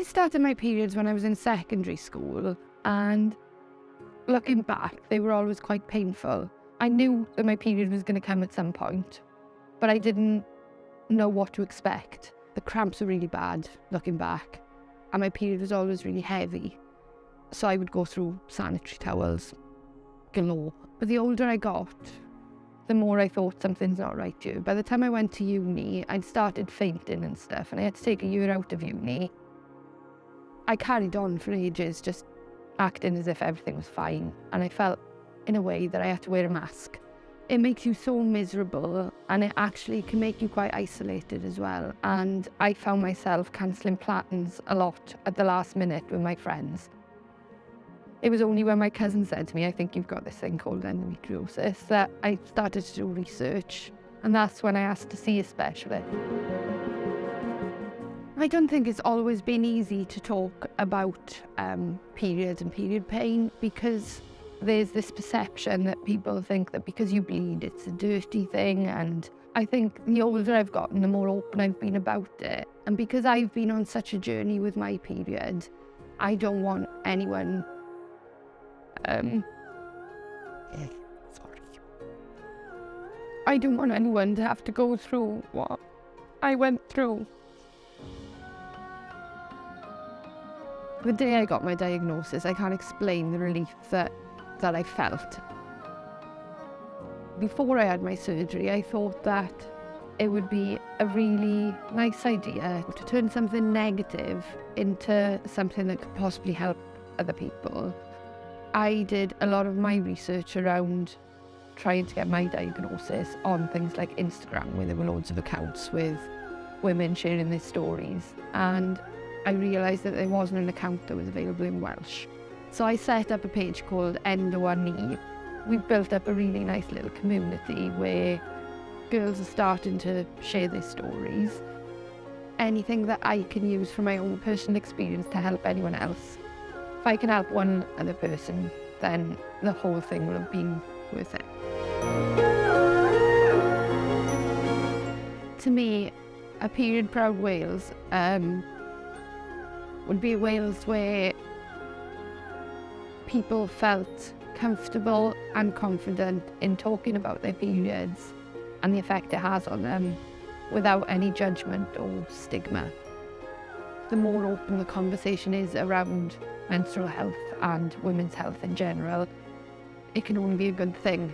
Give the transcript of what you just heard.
I started my periods when I was in secondary school and looking back, they were always quite painful. I knew that my period was going to come at some point, but I didn't know what to expect. The cramps were really bad looking back and my period was always really heavy. So I would go through sanitary towels glow. But the older I got, the more I thought something's not right here. By the time I went to uni, I'd started fainting and stuff, and I had to take a year out of uni. I carried on for ages, just acting as if everything was fine, and I felt, in a way, that I had to wear a mask. It makes you so miserable, and it actually can make you quite isolated as well. And I found myself cancelling plans a lot at the last minute with my friends. It was only when my cousin said to me, I think you've got this thing called endometriosis, that I started to do research. And that's when I asked to see a specialist. I don't think it's always been easy to talk about um, periods and period pain because there's this perception that people think that because you bleed, it's a dirty thing. And I think the older I've gotten, the more open I've been about it. And because I've been on such a journey with my period, I don't want anyone um, sorry. I don't want anyone to have to go through what I went through. The day I got my diagnosis, I can't explain the relief that, that I felt. Before I had my surgery, I thought that it would be a really nice idea to turn something negative into something that could possibly help other people. I did a lot of my research around trying to get my diagnosis on things like Instagram, where there were loads of accounts with women sharing their stories. And I realised that there wasn't an account that was available in Welsh. So I set up a page called Endo One We built up a really nice little community where girls are starting to share their stories. Anything that I can use from my own personal experience to help anyone else if I can help one other person, then the whole thing will have been worth it. To me, a period proud Wales um, would be a Wales where people felt comfortable and confident in talking about their periods and the effect it has on them without any judgment or stigma. the more open the conversation is around menstrual health and women's health in general, it can only be a good thing.